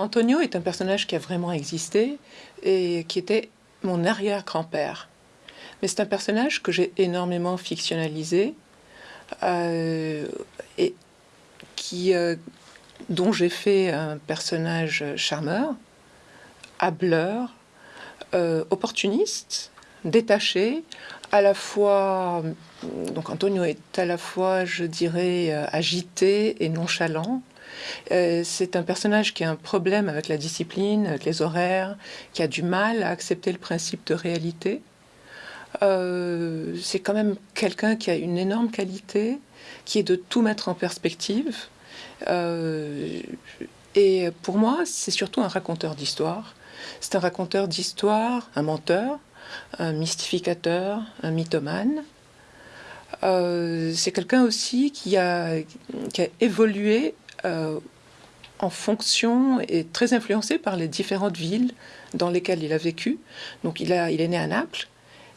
Antonio est un personnage qui a vraiment existé et qui était mon arrière-grand-père. Mais c'est un personnage que j'ai énormément fictionnalisé euh, et qui, euh, dont j'ai fait un personnage charmeur, hableur, euh, opportuniste, détaché, à la fois, donc Antonio est à la fois, je dirais, agité et nonchalant, euh, c'est un personnage qui a un problème avec la discipline, avec les horaires, qui a du mal à accepter le principe de réalité. Euh, c'est quand même quelqu'un qui a une énorme qualité, qui est de tout mettre en perspective. Euh, et pour moi, c'est surtout un raconteur d'histoire. C'est un raconteur d'histoire, un menteur, un mystificateur, un mythomane. c'est quelqu'un aussi qui a, qui a évolué euh, en fonction et très influencé par les différentes villes dans lesquelles il a vécu. Donc il, a, il est né à Naples,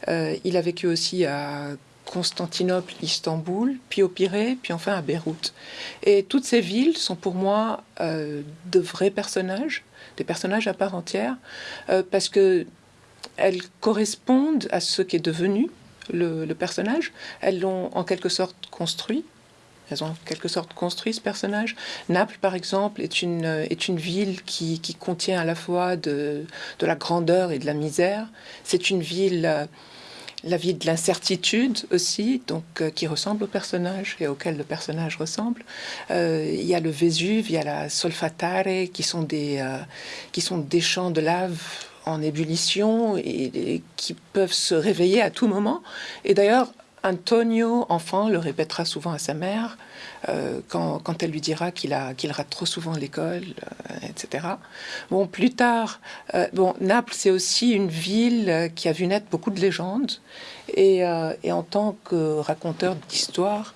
euh, il a vécu aussi à Constantinople, Istanbul, puis au Pirée, puis enfin à Beyrouth. Et toutes ces villes sont pour moi euh, de vrais personnages, des personnages à part entière, parce que elles correspondent à ce qui est devenu le personnage. Elles l'ont en quelque sorte construit. Elles ont en quelque sorte construit ce personnage. Naples, par exemple, est une, est une ville qui, qui contient à la fois de, de, la grandeur et de la misère. C'est une ville, euh, la ville de l'incertitude aussi, donc euh, qui ressemble au personnage et auquel le personnage ressemble. Euh, il y a le Vésuve, il y a la Solfatare, qui sont des, qui sont des champs de lave en ébullition et, et, qui peuvent se réveiller à tout moment. Et d'ailleurs, Antonio, enfant, le répétera souvent à sa mère euh, quand, elle lui dira qu'il rate trop souvent l'école, euh, etc. Bon, plus tard, euh, bon, Naples, c'est aussi une ville qui a vu naître beaucoup de légendes. Et, en tant que raconteur d'histoire,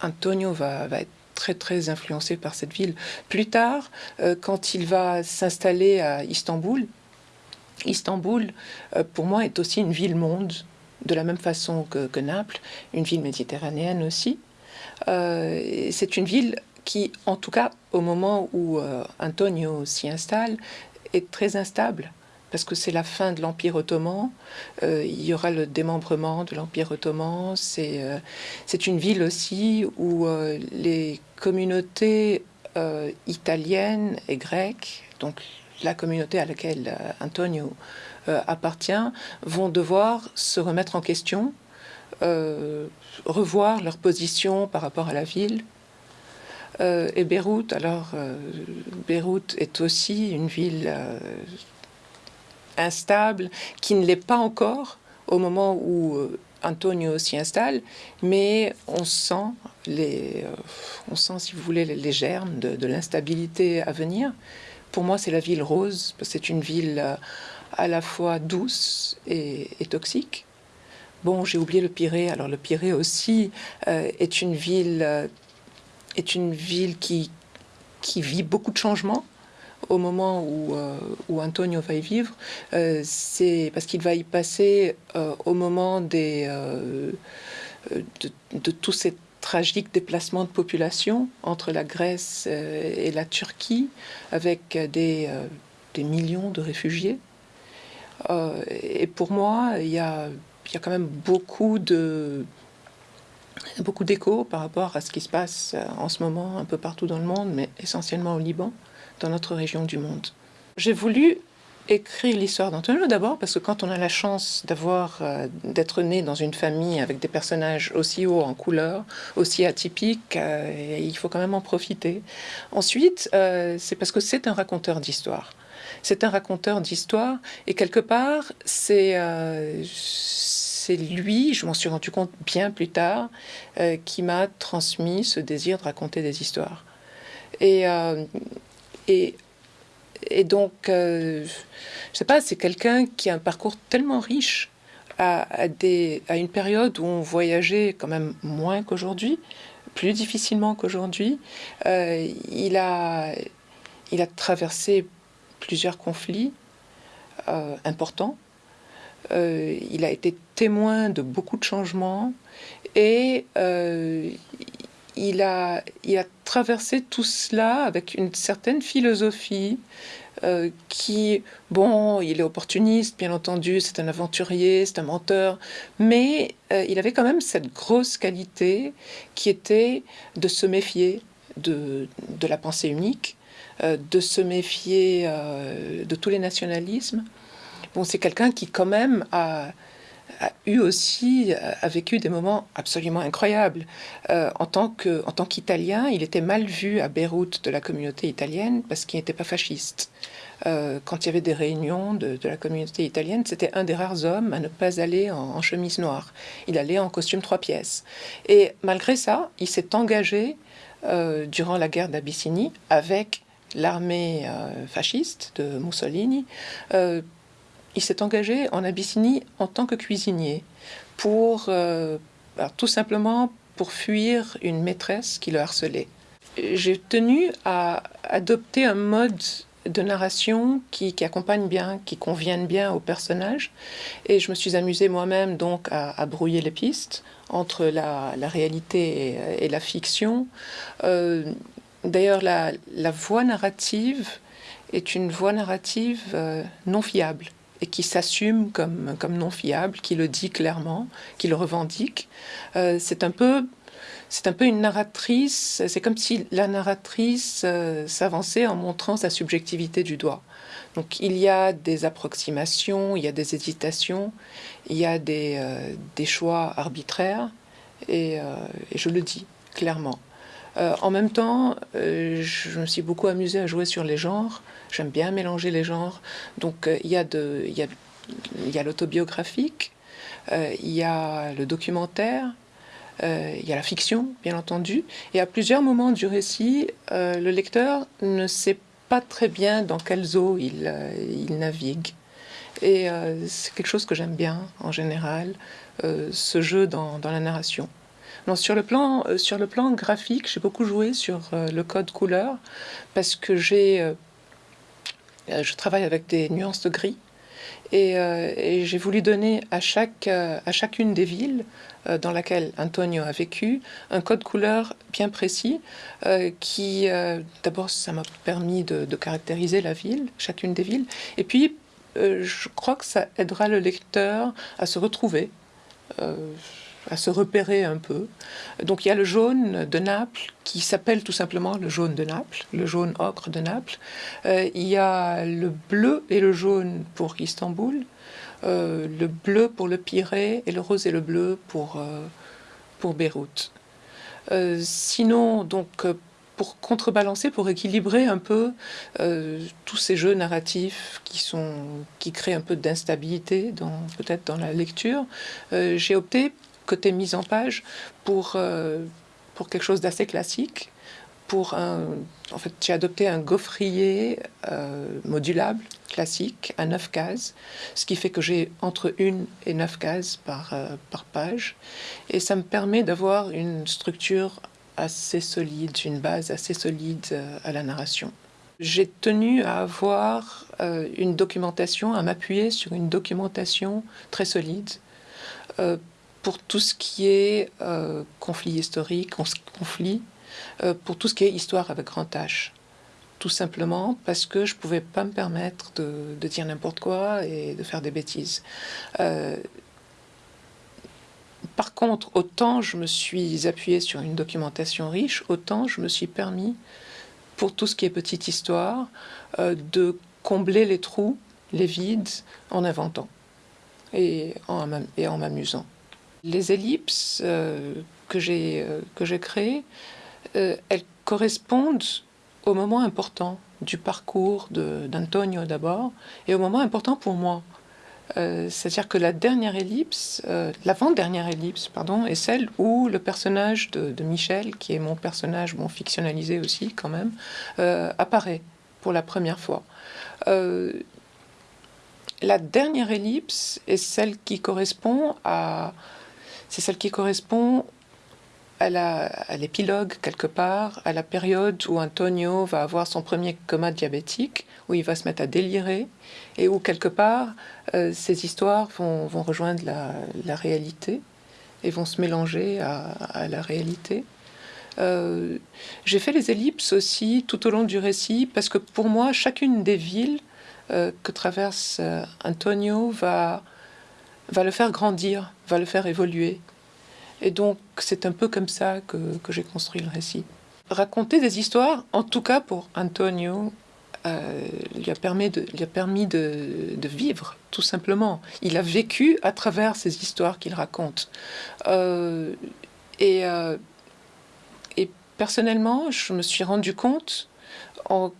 Antonio va, va, être très très influencé par cette ville. Plus tard, quand il va s'installer à Istanbul, Istanbul, pour moi, est aussi une ville-monde de la même façon que, Naples, une ville méditerranéenne aussi. Euh, c'est une ville qui, en tout cas, au moment où euh, Antonio s'y installe, est très instable parce que c'est la fin de l'Empire ottoman, euh, il y aura le démembrement de l'Empire ottoman, c'est une ville aussi où les communautés italiennes et grecques, donc la communauté à laquelle Antonio euh, appartient vont devoir se remettre en question, euh, revoir leur position par rapport à la ville. Euh, et Beyrouth, alors Beyrouth est aussi une ville instable qui ne l'est pas encore au moment où Antonio s'y installe, mais on sent les, on sent, si vous voulez, les germes de, de l'instabilité à venir. Pour moi, c'est la ville rose, c'est une ville à la fois douce et, toxique. Bon, j'ai oublié le Pirée. Alors le Pirée aussi euh, est une ville, euh, est une ville qui, qui vit beaucoup de changements au moment où, euh, où Antonio va y vivre. C'est parce qu'il va y passer au moment des, de, de, tous ces tragiques déplacements de population entre la Grèce et la Turquie, avec des, des millions de réfugiés. Euh, et pour moi, il y a, y a quand même beaucoup de beaucoup d'échos par rapport à ce qui se passe euh, en ce moment un peu partout dans le monde, mais essentiellement au Liban, dans notre région du monde. J'ai voulu écrire l'histoire d'Antonio d'abord parce que quand on a la chance d'avoir euh, d'être né dans une famille avec des personnages aussi hauts en couleur, aussi atypiques, il faut quand même en profiter. Ensuite, c'est parce que c'est un raconteur d'histoire. C'est un raconteur d'histoire et quelque part, c'est euh, lui, je m'en suis rendu compte bien plus tard, euh, qui m'a transmis ce désir de raconter des histoires. Et, euh, et, et, donc, je sais pas, c'est quelqu'un qui a un parcours tellement riche à, des, à une période où on voyageait quand même moins qu'aujourd'hui, plus difficilement qu'aujourd'hui. il, a, il a traversé plusieurs conflits euh, importants. Euh, il a été témoin de beaucoup de changements et euh, il a, il a traversé tout cela avec une certaine philosophie euh, qui, bon, il est opportuniste, bien entendu, c'est un aventurier, c'est un menteur, mais euh, il avait quand même cette grosse qualité qui était de se méfier de, la pensée unique, euh, de se méfier de tous les nationalismes. Bon, c'est quelqu'un qui quand même a, a eu aussi a vécu des moments absolument incroyables. Euh, en tant que en tant qu'Italien, il était mal vu à Beyrouth de la communauté italienne parce qu'il n'était pas fasciste. Euh, quand il y avait des réunions de, la communauté italienne, c'était un des rares hommes à ne pas aller en, chemise noire. Il allait en costume trois pièces. Et malgré ça, il s'est engagé euh, durant la guerre d'Abyssinie avec l'armée fasciste de Mussolini il s'est engagé en Abyssinie en tant que cuisinier pour euh, tout simplement pour fuir une maîtresse qui le harcelait. J'ai tenu à adopter un mode de narration qui, accompagne bien, qui convienne bien au personnage. Et je me suis amusée moi-même donc à, brouiller les pistes entre la, réalité et, la fiction. Euh, d'ailleurs, la, voix narrative est une voix narrative euh, non fiable et qui s'assume comme, comme non fiable, qui le dit clairement, qui le revendique. Euh, c'est un peu c'est un peu une narratrice, c'est comme si la narratrice euh, s'avançait en montrant sa subjectivité du doigt. Donc il y a des approximations, il y a des hésitations, il y a des, euh, des choix arbitraires, et, et, je le dis clairement. En même temps, je me suis beaucoup amusée à jouer sur les genres. J'aime bien mélanger les genres. Donc euh, il y a l'autobiographique, euh, il y a le documentaire, euh, il y a la fiction, bien entendu. Et à plusieurs moments du récit, le lecteur ne sait pas très bien dans quelles eaux il, navigue. Et c'est quelque chose que j'aime bien en général, ce jeu dans la narration. Non, sur, le plan, graphique, j'ai beaucoup joué sur le code couleur parce que j'ai euh, je travaille avec des nuances de gris. Et, euh, j'ai voulu donner à, chaque, euh, à chacune des villes dans laquelle Antonio a vécu un code couleur bien précis qui, d'abord, ça m'a permis de, caractériser la ville, chacune des villes. Et puis, je crois que ça aidera le lecteur à se retrouver à se repérer un peu. Donc il y a le jaune de Naples qui s'appelle tout simplement le jaune de Naples, le jaune ocre de Naples. Euh, il y a le bleu et le jaune pour Istanbul, euh, le bleu pour le Pirée et le rose et le bleu pour, euh, pour Beyrouth. sinon, donc pour contrebalancer, pour équilibrer un peu tous ces jeux narratifs qui, sont, qui créent un peu d'instabilité peut-être dans la lecture, j'ai opté côté mise en page pour, euh, pour quelque chose d'assez classique. Pour un, en fait, j'ai adopté un gaufrier euh, modulable classique à 9 cases, ce qui fait que j'ai entre une et 9 cases par, euh, par page. Et ça me permet d'avoir une structure assez solide, une base assez solide à la narration. J'ai tenu à avoir une documentation, à m'appuyer sur une documentation très solide pour tout ce qui est euh, conflit historique, conflit, euh, pour tout ce qui est histoire avec grand H. Tout simplement parce que je ne pouvais pas me permettre de, dire n'importe quoi et de faire des bêtises. Euh, par contre, autant je me suis appuyé sur une documentation riche, autant je me suis permis, pour tout ce qui est petite histoire, de combler les trous, les vides, en inventant et en m'amusant. Les ellipses euh, que j'ai euh, que j'ai créées, euh, elles correspondent au moment important du parcours d'Antonio d'abord et au moment important pour moi. C'est-à-dire que la dernière ellipse, l'avant-dernière ellipse, pardon, est celle où le personnage de, Michel, qui est mon personnage, bon, fictionnalisé aussi quand même, apparaît pour la première fois. la dernière ellipse est celle qui correspond à, c'est celle qui correspond à l'épilogue quelque part, à la période où Antonio va avoir son premier coma diabétique, où il va se mettre à délirer, et où quelque part euh, ces histoires vont, rejoindre la, réalité et vont se mélanger à, la réalité. Euh, j'ai fait les ellipses aussi tout au long du récit parce que pour moi, chacune des villes euh, que traverse euh, Antonio va, va le faire grandir, va le faire évoluer. Et donc, c'est un peu comme ça que, j'ai construit le récit. Raconter des histoires, en tout cas pour Antonio, euh, lui a permis, de, vivre, tout simplement. Il a vécu à travers ces histoires qu'il raconte. Euh, et, euh, et, personnellement, je me suis rendu compte en,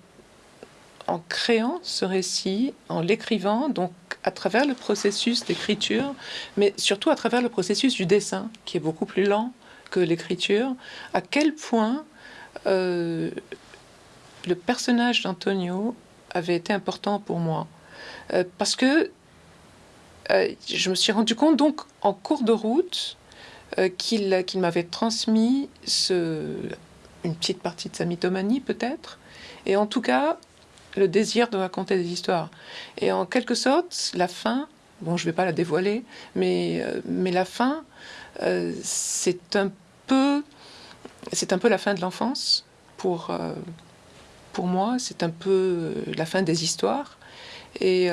en créant ce récit, en l'écrivant, donc à travers le processus d'écriture, mais surtout à travers le processus du dessin, qui est beaucoup plus lent que l'écriture, à quel point euh, le personnage d'Antonio avait été important pour moi. Euh, parce que euh, je me suis rendu compte donc en cours de route qu'il qu'il m'avait transmis ce, une petite partie de sa mythomanie peut-être, et en tout cas le désir de raconter des histoires. Et en quelque sorte, la fin, bon je ne vais pas la dévoiler, mais, euh, mais la fin, euh, c'est un peu... Un peu la fin de l'enfance pour, euh, pour moi, c'est un peu la fin des histoires. Et,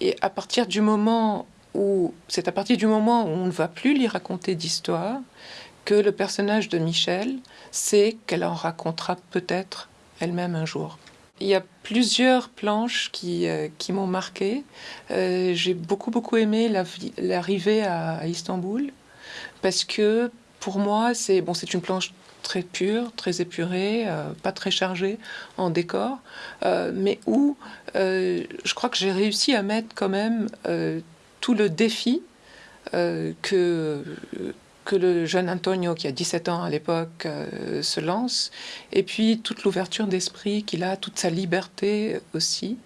et à partir du moment où c'est à partir du moment où on ne va plus lui raconter d'histoire que le personnage de Michel sait qu'elle en racontera peut-être elle-même un jour. Il y a plusieurs planches qui, euh, qui m'ont marqué. Euh, J'ai beaucoup beaucoup aimé l'arrivée à, à Istanbul parce que pour moi c'est bon une planche très pur, très épuré, euh, pas très chargé en décor, mais où je crois que j'ai réussi à mettre quand même tout le défi que, que le jeune Antonio, qui a 17 ans à l'époque, euh, se lance, et puis toute l'ouverture d'esprit qu'il a, toute sa liberté aussi,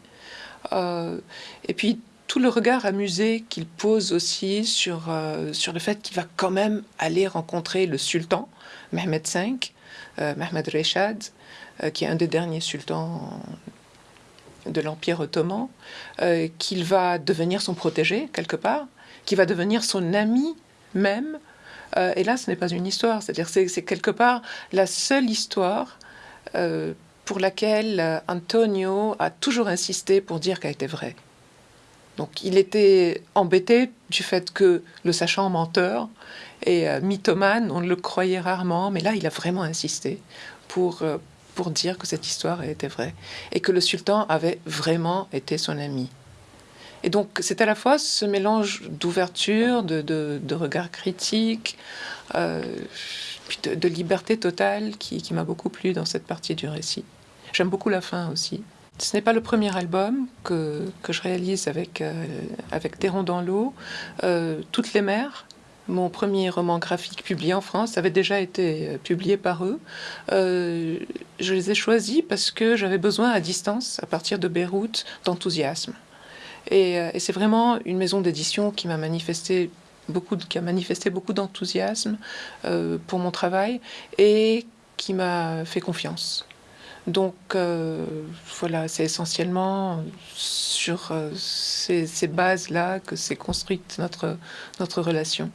et puis tout le regard amusé qu'il pose aussi sur, euh, sur le fait qu'il va quand même aller rencontrer le sultan, Mehmed V, euh, Mehmed Reshad, euh, qui est un des derniers sultans de l'Empire ottoman, euh, qu'il va devenir son protégé quelque part, qui va devenir son ami même. Euh, et là, ce n'est pas une histoire, c'est-à-dire c'est quelque part la seule histoire euh, pour laquelle Antonio a toujours insisté pour dire qu'elle était vraie. Donc il était embêté du fait que, le sachant menteur et euh, mythomane, on le croyait rarement, mais là il a vraiment insisté pour, euh, pour dire que cette histoire était vraie et que le sultan avait vraiment été son ami. Et donc c'est à la fois ce mélange d'ouverture, de, regard critique, euh, de, liberté totale qui, m'a beaucoup plu dans cette partie du récit. J'aime beaucoup la fin aussi. Ce n'est pas le premier album que, je réalise avec, euh, avec Terron dans l'eau. Euh, Toutes les mers, mon premier roman graphique publié en France, avait déjà été euh, publié par eux. Je les ai choisis parce que j'avais besoin à distance, à partir de Beyrouth, d'enthousiasme. Et, euh, et c'est vraiment une maison d'édition qui m'a manifesté beaucoup, qui a manifesté beaucoup d'enthousiasme euh, pour mon travail et qui m'a fait confiance. Donc euh, voilà, c'est essentiellement sur ces, ces bases-là que s'est construite notre, notre relation.